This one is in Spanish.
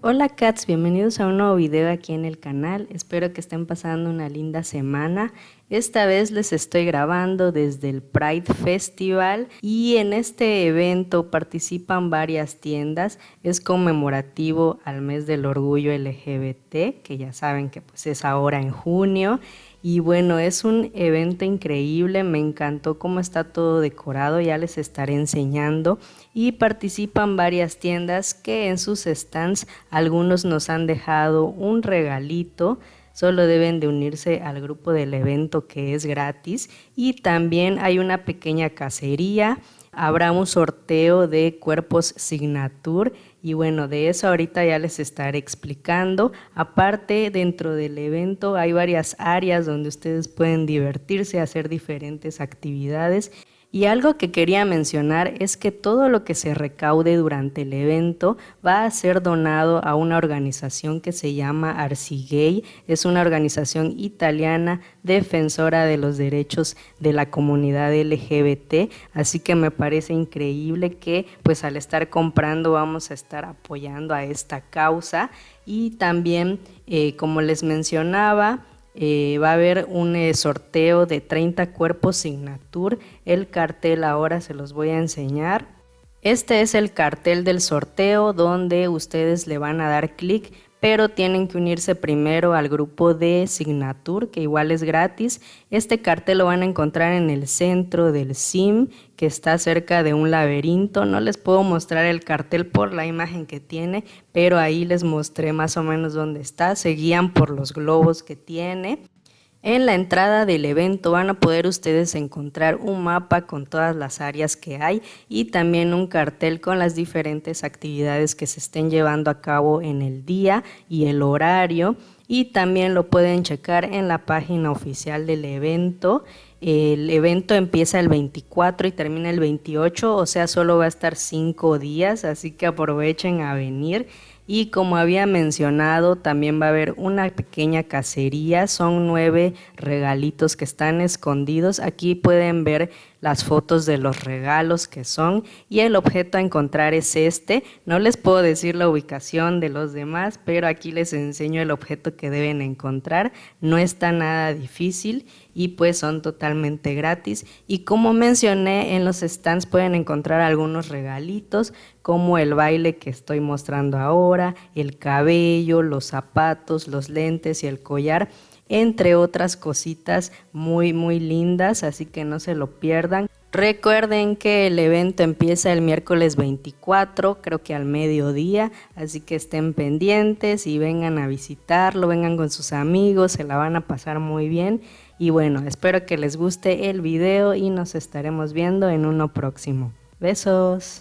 Hola cats, bienvenidos a un nuevo video aquí en el canal, espero que estén pasando una linda semana. Esta vez les estoy grabando desde el Pride Festival y en este evento participan varias tiendas, es conmemorativo al mes del orgullo LGBT, que ya saben que pues es ahora en junio. Y bueno, es un evento increíble, me encantó cómo está todo decorado, ya les estaré enseñando. Y participan varias tiendas que en sus stands algunos nos han dejado un regalito solo deben de unirse al grupo del evento que es gratis y también hay una pequeña cacería, habrá un sorteo de cuerpos signature y bueno, de eso ahorita ya les estaré explicando. Aparte, dentro del evento hay varias áreas donde ustedes pueden divertirse, hacer diferentes actividades y algo que quería mencionar es que todo lo que se recaude durante el evento va a ser donado a una organización que se llama Arcigay. Es una organización italiana defensora de los derechos de la comunidad LGBT. Así que me parece increíble que pues al estar comprando vamos a estar apoyando a esta causa. Y también, eh, como les mencionaba, eh, va a haber un eh, sorteo de 30 cuerpos Signature. El cartel ahora se los voy a enseñar. Este es el cartel del sorteo donde ustedes le van a dar clic pero tienen que unirse primero al grupo de Signature, que igual es gratis. Este cartel lo van a encontrar en el centro del SIM, que está cerca de un laberinto. No les puedo mostrar el cartel por la imagen que tiene, pero ahí les mostré más o menos dónde está. Se guían por los globos que tiene. En la entrada del evento van a poder ustedes encontrar un mapa con todas las áreas que hay y también un cartel con las diferentes actividades que se estén llevando a cabo en el día y el horario y también lo pueden checar en la página oficial del evento. El evento empieza el 24 y termina el 28, o sea, solo va a estar cinco días, así que aprovechen a venir. Y como había mencionado, también va a haber una pequeña cacería. Son nueve regalitos que están escondidos. Aquí pueden ver las fotos de los regalos que son y el objeto a encontrar es este. No les puedo decir la ubicación de los demás, pero aquí les enseño el objeto que deben encontrar. No está nada difícil y pues son totalmente gratis. Y como mencioné, en los stands pueden encontrar algunos regalitos como el baile que estoy mostrando ahora, el cabello, los zapatos, los lentes y el collar entre otras cositas muy muy lindas, así que no se lo pierdan. Recuerden que el evento empieza el miércoles 24, creo que al mediodía, así que estén pendientes y vengan a visitarlo, vengan con sus amigos, se la van a pasar muy bien. Y bueno, espero que les guste el video y nos estaremos viendo en uno próximo. Besos.